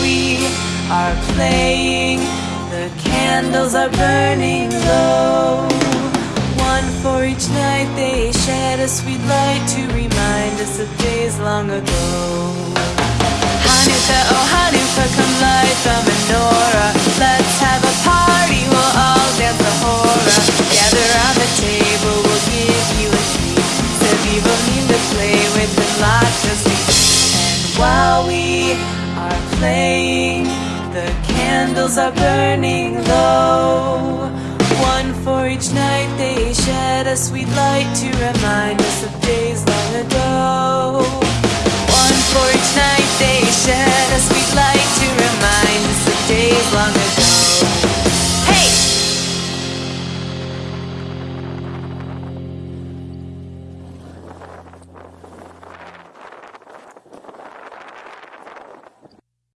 we are playing. The candles are burning low. One for each night they shed a sweet light To remind us of days long ago. Hanukkah, oh Hanukkah, come light the menorah. Let's have a party, we'll all dance the hora Gather on the table, we'll give you a treat. Saviva mean to play with the lot just playing, the candles are burning low. One for each night they shed a sweet light to remind us of days long ago.